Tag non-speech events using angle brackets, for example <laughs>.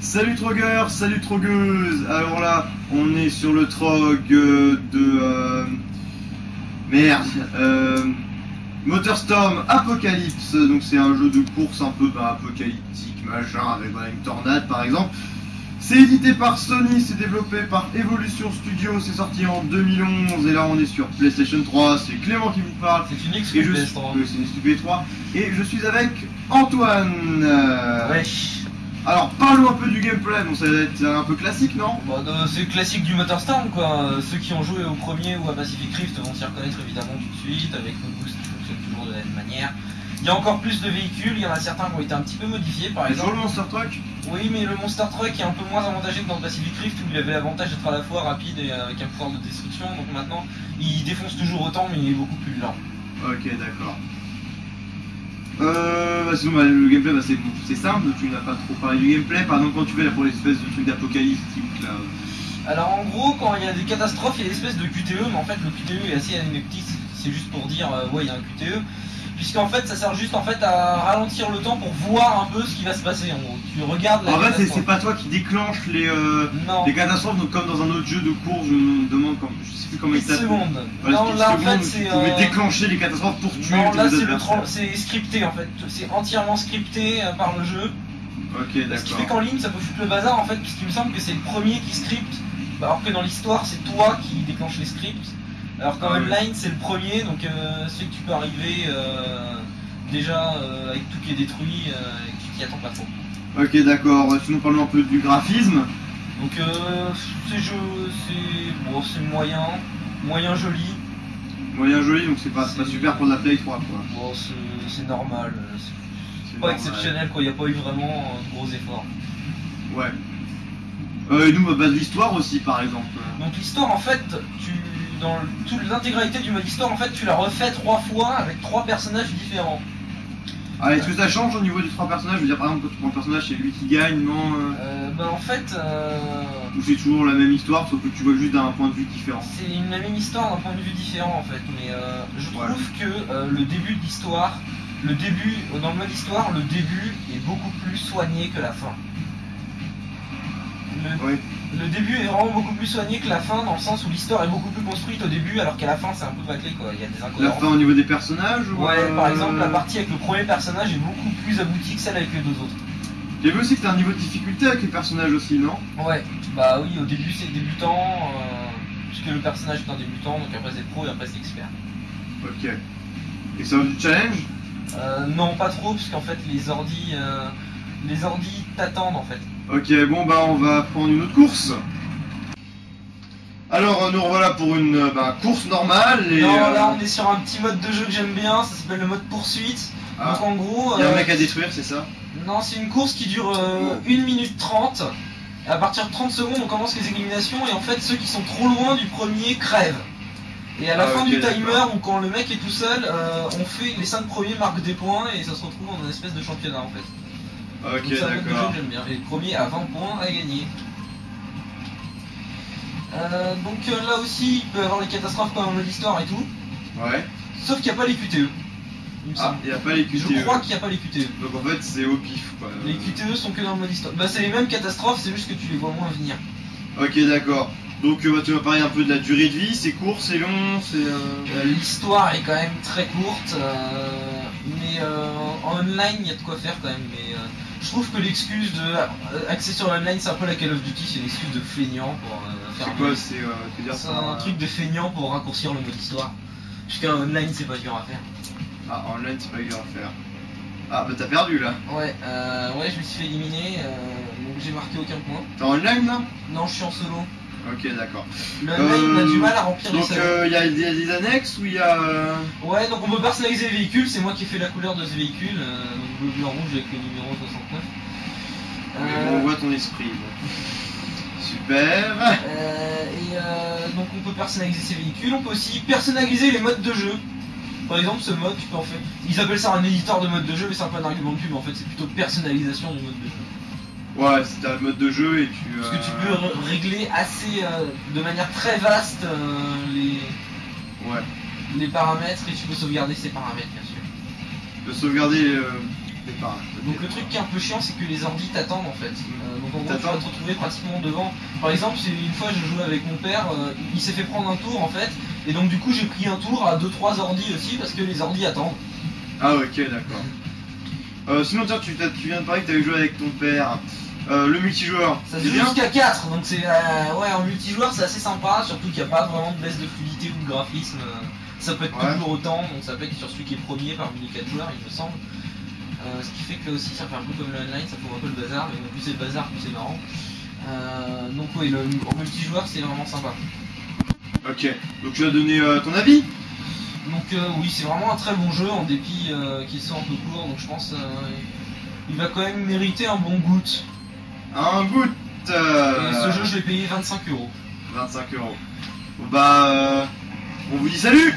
Salut trogueurs, salut trogueuses Alors là, on est sur le trog euh, de... euh, Merde euh, Motorstorm Apocalypse, donc c'est un jeu de course un peu bah, apocalyptique, machin, avec voilà, une tornade par exemple. C'est édité par Sony, c'est développé par Evolution Studio, c'est sorti en 2011 et là on est sur PlayStation 3, c'est Clément qui vous parle. C'est une Et excuse je PS3. suis, oui, c'est une stupide 3 et je suis avec Antoine. Euh, Wesh. Alors parlons un peu du gameplay, bon être un peu classique non? Euh, c'est classique du Motorstorm quoi. Ceux qui ont joué au premier ou à Pacific Rift vont s'y reconnaître évidemment tout de suite avec le boost qui fonctionne toujours de la même manière. Il y a encore plus de véhicules, il y en a certains qui ont été un petit peu modifiés par exemple. le Monster Truck? Oui mais le Monster Truck est un peu moins avantagé que dans le Pacific Rift où il avait l'avantage d'être à la fois rapide et avec un pouvoir de destruction. Donc maintenant il défonce toujours autant mais il est beaucoup plus lent. Ok d'accord. Euh, bah, sinon bah, le gameplay bah, c'est simple, tu n'as pas trop parlé du gameplay, par exemple quand tu fais là, pour l'espèce de truc d'apocalyptique là. Alors en gros, quand il y a des catastrophes, il y a l'espèce de QTE, mais en fait le QTE est assez anecdotique, c'est juste pour dire euh, ouais il y a un QTE, puisqu'en fait ça sert juste en fait à ralentir le temps pour voir un peu ce qui va se passer. En gros, tu regardes la En fait c'est- pas toi qui déclenche les, euh, les catastrophes, donc comme dans un autre jeu de course, je me demande comme, je sais plus comment il 10 s'appelle. secondes. Voilà, non là en fait c'est Tu pouvais euh, déclencher les catastrophes pour tuer non là c'est scripté en fait, c'est entièrement scripté euh, par le jeu. Ok Ce qui fait d'accord. qu'en ligne ça peut foutre le bazar en fait, puisqu'il me semble que c'est le premier qui scripte, bah, alors que dans l'histoire c'est toi qui déclenche les scripts. Alors qu'en Ah ouais. online c'est le premier, donc euh, c'est que tu peux arriver euh, déjà euh, avec tout qui est détruit euh, et que tu t'y attends pas trop. Ok d'accord, sinon parlons un peu du graphisme. Donc euh, ces jeux c'est bon, c'est moyen, moyen joli, Moyen joli, donc c'est pas, c'est pas C'est- super pour de la Play 3 quoi. bon c'est c'est normal, euh, c'est C'est pas normal. exceptionnel quoi, il n'y a pas eu vraiment euh, de gros efforts. Ouais. Euh, et nous, bah, bah, de l'histoire aussi, par exemple. Donc l'histoire en fait, tu dans l'intégralité du mode histoire en fait tu la refais trois fois avec trois personnages différents. Ah, est-ce que ça change au niveau des trois personnages? Je veux dire, par exemple, quand tu prends un personnage, c'est lui qui gagne, non euh, Euh, bah en fait euh, Ou c'est toujours la même histoire, sauf que tu vois juste d'un point de vue différent? C'est une la même histoire d'un point de vue différent en fait, mais euh, je trouve Voilà. que euh, le début de l'histoire, le début dans le mode histoire, le début est beaucoup plus soigné que la fin. Le, Oui. le début est vraiment beaucoup plus soigné que la fin dans le sens où l'histoire est beaucoup plus construite au début alors qu'à la fin c'est un peu bâclé quoi, il y a des La fin au niveau des personnages ou, Ouais, euh, par exemple, la partie avec le premier personnage est beaucoup plus aboutie que celle avec les deux autres. J'ai vu aussi que t'as un niveau de difficulté avec les personnages aussi, non? Ouais, bah oui, au début c'est débutant, euh, puisque le personnage est un débutant, donc après c'est pro et après c'est expert. Ok. Et ça du challenge? Euh, non, pas trop, puisqu'en fait les ordis, euh, les ordis t'attendent en fait. Ok, bon bah on va prendre une autre course. Alors nous revoilà pour une euh, bah, course normale et... non, euh, là on est sur un petit mode de jeu que j'aime bien, ça s'appelle le mode poursuite. ah, Donc en gros, y a un euh, mec à détruire, c'est ça? Non, c'est une course qui dure euh, 1 minute 30. Et à partir de 30 secondes, on commence les éliminations et en fait ceux qui sont trop loin du premier crèvent. Et à la Ah, fin du timer, ou quand le mec est tout seul, euh, on fait les 5 premiers marquent des points et ça se retrouve en une espèce de championnat en fait. Ok, d'accord. j'aime bien. Et le premier à 20 points à gagner. Euh, donc euh, là aussi, il peut y avoir des catastrophes comme en mode histoire et tout. Ouais. Sauf qu'il n'y a pas les QTE. Il me Ah, semble. y a pas les QTE. Je crois qu'il n'y a pas les QTE. Donc en fait c'est au pif quoi. Les QTE sont que dans le mode histoire. Bah c'est les mêmes catastrophes, c'est juste que tu les vois moins venir. Ok d'accord. Donc euh, bah, tu vas parler un peu de la durée de vie, c'est court, c'est long, c'est... Euh, Euh... L'histoire est quand même très courte, euh, mais euh, en online il y a de quoi faire quand même. Mais euh, je trouve que l'excuse de euh, axer sur l'online, c'est un peu la Call of Duty, c'est une excuse de feignant pour euh, faire C'est un quoi C'est euh, dire ça un euh, truc de feignant pour raccourcir le mode histoire. Puisqu'un online c'est pas dur à faire. Ah online c'est pas dur à faire. Ah bah t'as perdu là. Ouais, euh, ouais, je me suis fait éliminer, euh, donc j'ai marqué aucun point. T'es en online là? Non, je suis en solo. Ok d'accord. Le online Euh, a du mal à remplir les Donc il y, a des- des annexes ou il y a... euh, Ouais, donc on peut personnaliser les véhicules, c'est moi qui ai fait la couleur de ce véhicule, euh, donc bleu, blanc, rouge avec le numéro 69. mais Euh, bon, on voit ton esprit. bon. <laughs> Super. euh, et euh, donc on peut personnaliser ces véhicules, on peut aussi personnaliser les modes de jeu. Par exemple, ce mode, tu peux en fait. Ils appellent ça un éditeur de mode de jeu, mais c'est un peu un argument de pub en fait, c'est plutôt personnalisation du mode de jeu. Ouais, c'est un mode de jeu et tu... Parce que tu euh, peux ré- régler assez, euh, de manière très vaste, euh, les, Ouais. les paramètres et tu peux sauvegarder ces paramètres, bien sûr. De sauvegarder euh, départ. Donc le truc qui est un peu chiant, c'est que les ordi t'attendent en fait. Euh, donc en gros, tu vas te retrouver pratiquement devant. Par exemple, une fois je jouais avec mon père, euh, il s'est fait prendre un tour en fait, et donc du coup j'ai pris un tour à 2-3 ordi aussi parce que les ordi attendent. Ah ok d'accord. Euh, sinon tu, tu viens de parler que tu avais joué avec ton père. Euh, le multijoueur, Ça se joue jusqu'à 4, donc c'est euh, ouais en multijoueur c'est assez sympa, surtout qu'il n'y a pas vraiment de baisse de fluidité ou de graphisme. Ça peut être Ouais. toujours autant, donc ça peut être sur celui qui est premier parmi les 4 joueurs il me semble. Euh, ce qui fait que aussi ça fait un peu comme le online, ça fout un peu le bazar, mais plus c'est le bazar, plus c'est marrant. Euh, donc oui, le, en multijoueur c'est vraiment sympa. Ok, donc tu vas donner euh, ton avis? Donc euh, oui, c'est vraiment un très bon jeu en dépit euh, qu'il soit un peu court, donc je pense euh, il va quand même mériter un bon goût. Un goût euh, Et ce jeu je l'ai payé 25 euros. 25 euros. Bah euh, on vous dit salut